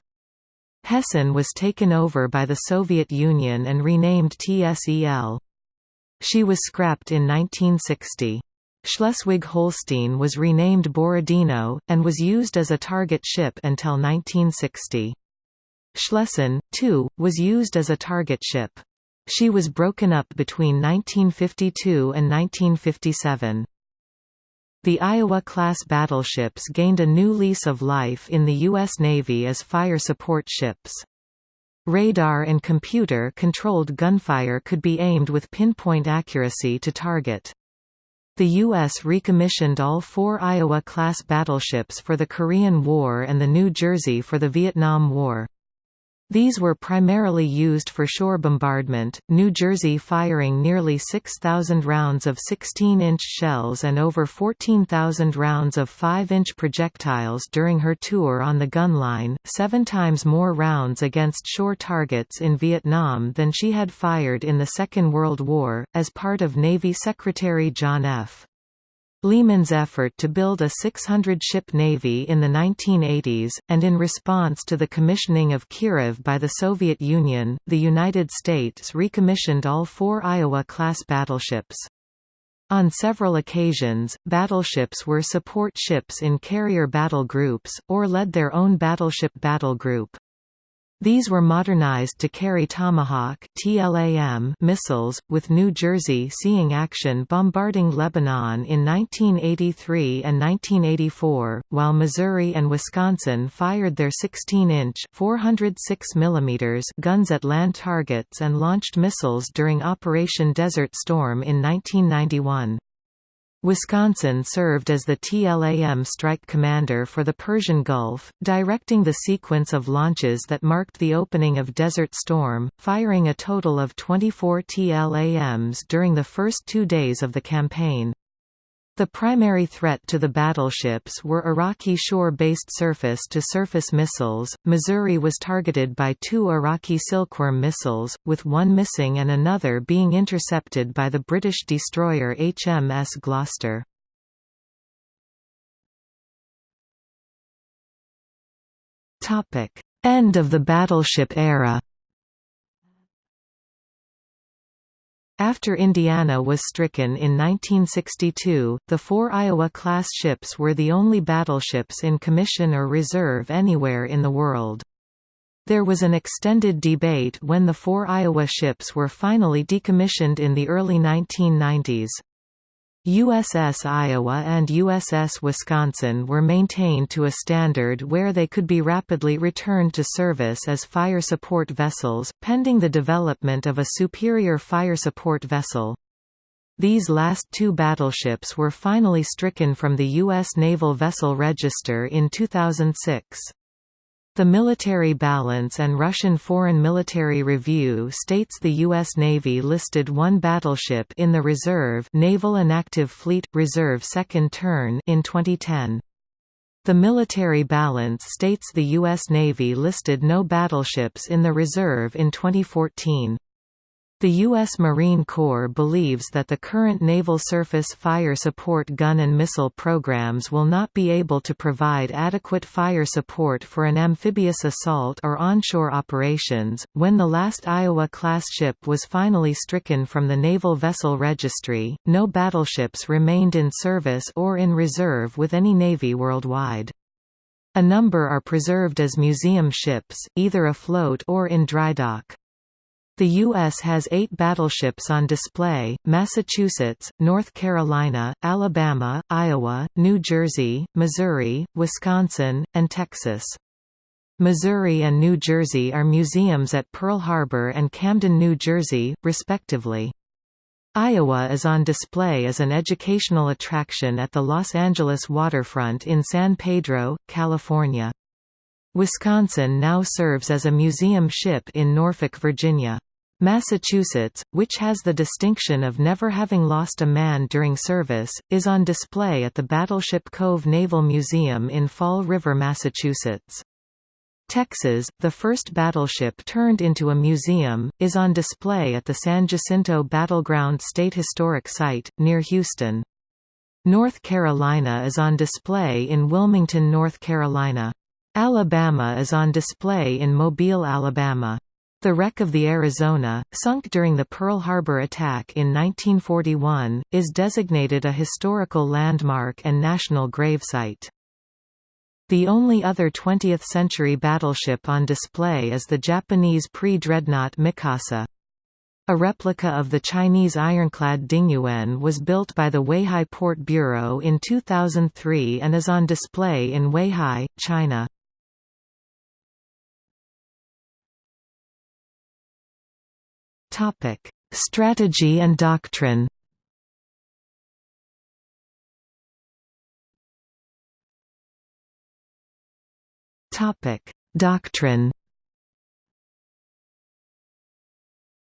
Hessen was taken over by the Soviet Union and renamed TSEL. She was scrapped in 1960. Schleswig-Holstein was renamed Borodino, and was used as a target ship until 1960. Schlesien, too, was used as a target ship. She was broken up between 1952 and 1957. The Iowa-class battleships gained a new lease of life in the U.S. Navy as fire support ships. Radar and computer-controlled gunfire could be aimed with pinpoint accuracy to target. The U.S. recommissioned all four Iowa-class battleships for the Korean War and the New Jersey for the Vietnam War. These were primarily used for shore bombardment, New Jersey firing nearly 6,000 rounds of 16-inch shells and over 14,000 rounds of 5-inch projectiles during her tour on the gun line, seven times more rounds against shore targets in Vietnam than she had fired in the Second World War, as part of Navy Secretary John F. Lehman's effort to build a 600-ship navy in the 1980s, and in response to the commissioning of Kirov by the Soviet Union, the United States recommissioned all four Iowa-class battleships. On several occasions, battleships were support ships in carrier battle groups, or led their own battleship battle group. These were modernized to carry Tomahawk TLAM missiles, with New Jersey seeing action bombarding Lebanon in 1983 and 1984, while Missouri and Wisconsin fired their 16-inch (406 mm) guns at land targets and launched missiles during Operation Desert Storm in 1991. Wisconsin served as the TLAM strike commander for the Persian Gulf, directing the sequence of launches that marked the opening of Desert Storm, firing a total of 24 TLAMs during the first two days of the campaign. The primary threat to the battleships were Iraqi shore-based surface-to-surface missiles. Missouri was targeted by two Iraqi Silkworm missiles, with one missing and another being intercepted by the British destroyer HMS Gloucester. Topic: End of the battleship era. After Indiana was stricken in 1962, the four Iowa-class ships were the only battleships in commission or reserve anywhere in the world. There was an extended debate when the four Iowa ships were finally decommissioned in the early 1990s. USS Iowa and USS Wisconsin were maintained to a standard where they could be rapidly returned to service as fire support vessels, pending the development of a superior fire support vessel. These last two battleships were finally stricken from the U.S. Naval Vessel Register in 2006. The military balance and Russian Foreign Military Review states the U.S. Navy listed one battleship in the reserve Naval Inactive Fleet – Reserve Second Turn in 2010. The military balance states the U.S. Navy listed no battleships in the reserve in 2014. The U.S. Marine Corps believes that the current naval surface fire support gun and missile programs will not be able to provide adequate fire support for an amphibious assault or onshore operations. When the last Iowa class ship was finally stricken from the Naval Vessel Registry, no battleships remained in service or in reserve with any navy worldwide. A number are preserved as museum ships, either afloat or in dry dock. The U.S. has eight battleships on display, Massachusetts, North Carolina, Alabama, Iowa, New Jersey, Missouri, Wisconsin, and Texas. Missouri and New Jersey are museums at Pearl Harbor and Camden, New Jersey, respectively. Iowa is on display as an educational attraction at the Los Angeles waterfront in San Pedro, California. Wisconsin now serves as a museum ship in Norfolk, Virginia. Massachusetts, which has the distinction of never having lost a man during service, is on display at the Battleship Cove Naval Museum in Fall River, Massachusetts. Texas, the first battleship turned into a museum, is on display at the San Jacinto Battleground State Historic Site, near Houston. North Carolina is on display in Wilmington, North Carolina. Alabama is on display in Mobile, Alabama. The wreck of the Arizona, sunk during the Pearl Harbor attack in 1941, is designated a historical landmark and national gravesite. The only other 20th-century battleship on display is the Japanese pre-dreadnought Mikasa. A replica of the Chinese ironclad Dingyuan was built by the Weihai Port Bureau in 2003 and is on display in Weihai, China. Topic: Strategy and doctrine. Topic: Doctrine.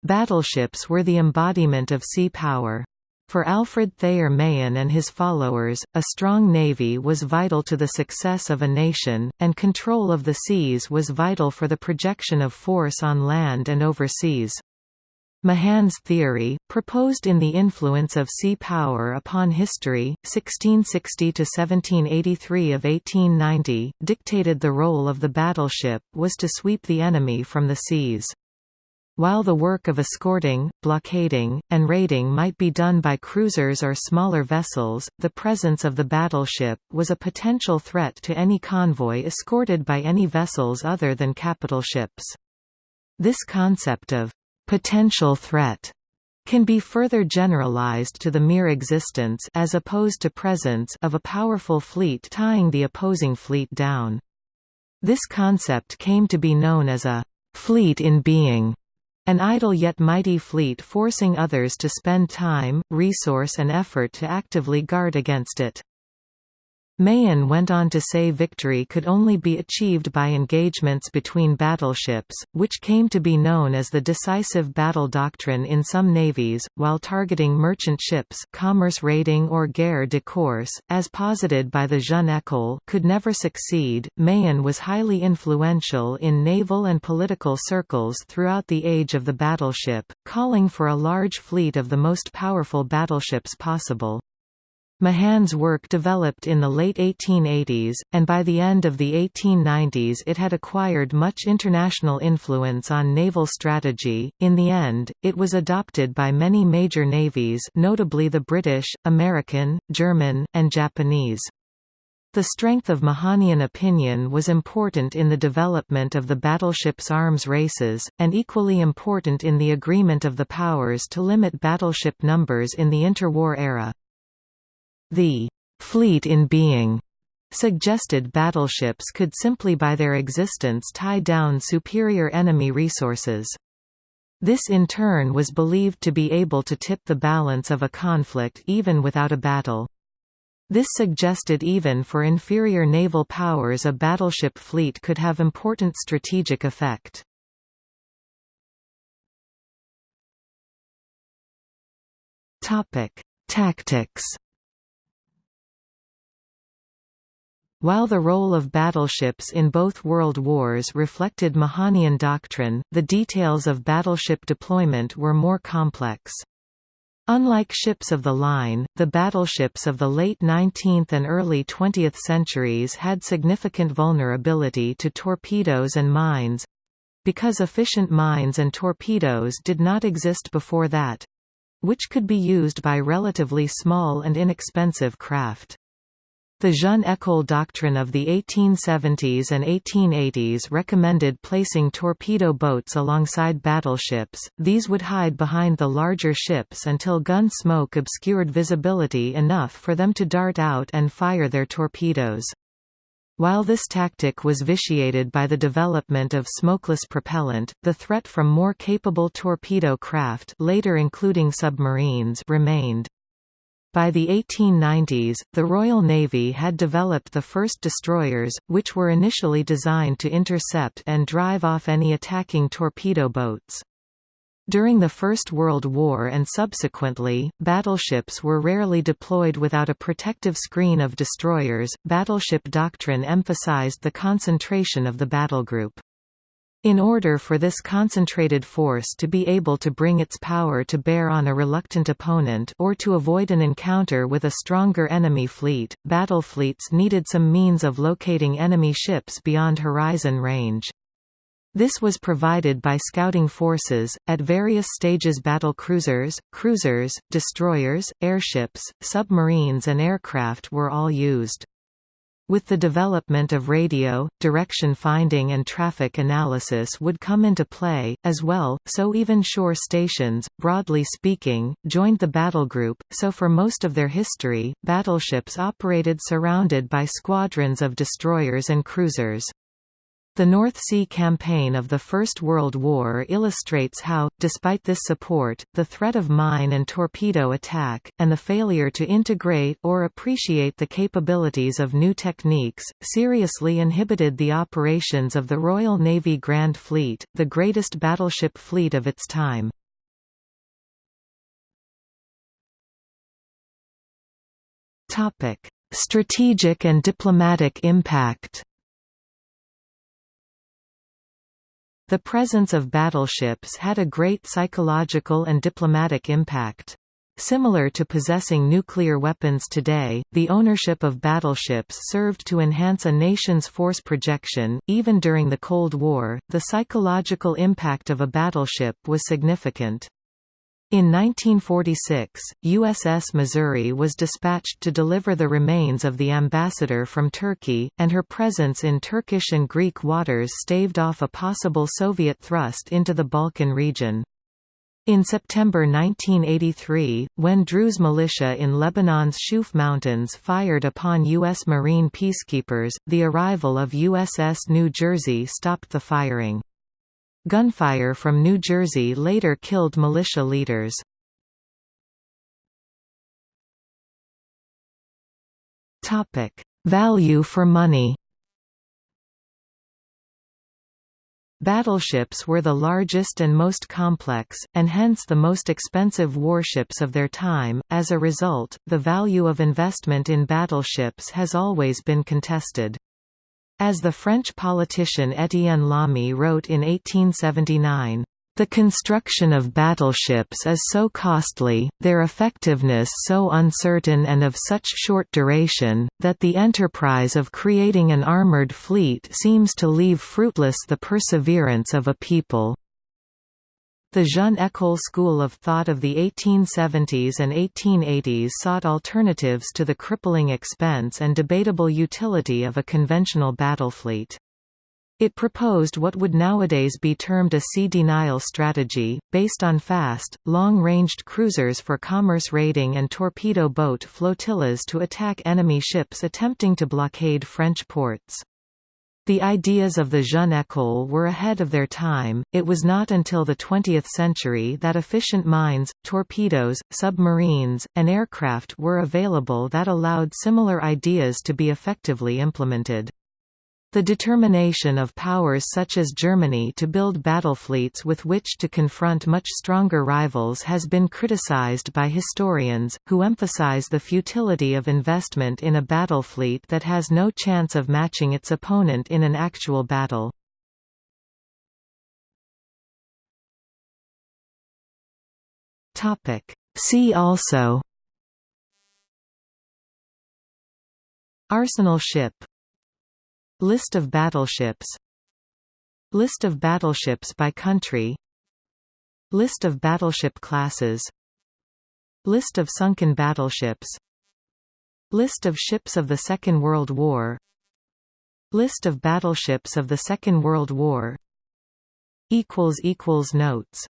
Battleships were the embodiment of sea power. For Alfred Thayer Mahan and his followers, a strong navy was vital to the success of a nation, and control of the seas was vital for the projection of force on land and overseas. Mahan's theory, proposed in The Influence of Sea Power Upon History, 1660–1783 of 1890, dictated the role of the battleship was to sweep the enemy from the seas. While the work of escorting, blockading, and raiding might be done by cruisers or smaller vessels, the presence of the battleship was a potential threat to any convoy escorted by any vessels other than capital ships. This concept of potential threat can be further generalized to the mere existence as opposed to presence of a powerful fleet tying the opposing fleet down. This concept came to be known as a fleet in being. An idle yet mighty fleet forcing others to spend time, resource and effort to actively guard against it. Mahan went on to say victory could only be achieved by engagements between battleships, which came to be known as the decisive battle doctrine in some navies, while targeting merchant ships commerce raiding or guerre de course, as posited by the Jeune École could never succeed. Mahan was highly influential in naval and political circles throughout the age of the battleship, calling for a large fleet of the most powerful battleships possible. Mahan's work developed in the late 1880s, and by the end of the 1890s it had acquired much international influence on naval strategy. In the end, it was adopted by many major navies notably the British, American, German, and Japanese. The strength of Mahanian opinion was important in the development of the battleship's arms races, and equally important in the agreement of the powers to limit battleship numbers in the interwar era. The «fleet in being» suggested battleships could simply by their existence tie down superior enemy resources. This in turn was believed to be able to tip the balance of a conflict even without a battle. This suggested even for inferior naval powers a battleship fleet could have important strategic effect. Tactics While the role of battleships in both world wars reflected Mahanian doctrine, the details of battleship deployment were more complex. Unlike ships of the line, the battleships of the late 19th and early 20th centuries had significant vulnerability to torpedoes and mines—because efficient mines and torpedoes did not exist before that—which could be used by relatively small and inexpensive craft. The Jeune École doctrine of the 1870s and 1880s recommended placing torpedo boats alongside battleships, these would hide behind the larger ships until gun smoke obscured visibility enough for them to dart out and fire their torpedoes. While this tactic was vitiated by the development of smokeless propellant, the threat from more capable torpedo craft later including submarines remained. By the 1890s, the Royal Navy had developed the first destroyers, which were initially designed to intercept and drive off any attacking torpedo boats. During the First World War and subsequently, battleships were rarely deployed without a protective screen of destroyers. Battleship doctrine emphasized the concentration of the battlegroup. In order for this concentrated force to be able to bring its power to bear on a reluctant opponent or to avoid an encounter with a stronger enemy fleet, battle fleets needed some means of locating enemy ships beyond horizon range. This was provided by scouting forces, at various stages battle cruisers, cruisers, destroyers, airships, submarines and aircraft were all used. With the development of radio, direction finding and traffic analysis would come into play, as well, so even shore stations, broadly speaking, joined the battle group, so for most of their history, battleships operated surrounded by squadrons of destroyers and cruisers. The North Sea campaign of the First World War illustrates how, despite this support, the threat of mine and torpedo attack, and the failure to integrate or appreciate the capabilities of new techniques, seriously inhibited the operations of the Royal Navy Grand Fleet, the greatest battleship fleet of its time. Strategic and diplomatic impact The presence of battleships had a great psychological and diplomatic impact. Similar to possessing nuclear weapons today, the ownership of battleships served to enhance a nation's force projection. Even during the Cold War, the psychological impact of a battleship was significant. In 1946, USS Missouri was dispatched to deliver the remains of the ambassador from Turkey, and her presence in Turkish and Greek waters staved off a possible Soviet thrust into the Balkan region. In September 1983, when Druze militia in Lebanon's Shuf Mountains fired upon U.S. Marine peacekeepers, the arrival of USS New Jersey stopped the firing. Gunfire from New Jersey later killed militia leaders. Topic: Value for money Battleships were the largest and most complex, and hence the most expensive warships of their time. As a result, the value of investment in battleships has always been contested. As the French politician Étienne Lamy wrote in 1879, the construction of battleships is so costly, their effectiveness so uncertain and of such short duration, that the enterprise of creating an armoured fleet seems to leave fruitless the perseverance of a people. The Jeune École school of thought of the 1870s and 1880s sought alternatives to the crippling expense and debatable utility of a conventional battle fleet. It proposed what would nowadays be termed a sea denial strategy, based on fast, long-ranged cruisers for commerce raiding and torpedo boat flotillas to attack enemy ships attempting to blockade French ports. The ideas of the Jeune École were ahead of their time. It was not until the 20th century that efficient mines, torpedoes, submarines, and aircraft were available that allowed similar ideas to be effectively implemented. The determination of powers such as Germany to build battlefleets with which to confront much stronger rivals has been criticized by historians, who emphasize the futility of investment in a battlefleet that has no chance of matching its opponent in an actual battle. See also Arsenal ship List of battleships. List of battleships by country. List of battleship classes. List of sunken battleships. List of ships of the Second World War. List of battleships of the Second World War. Notes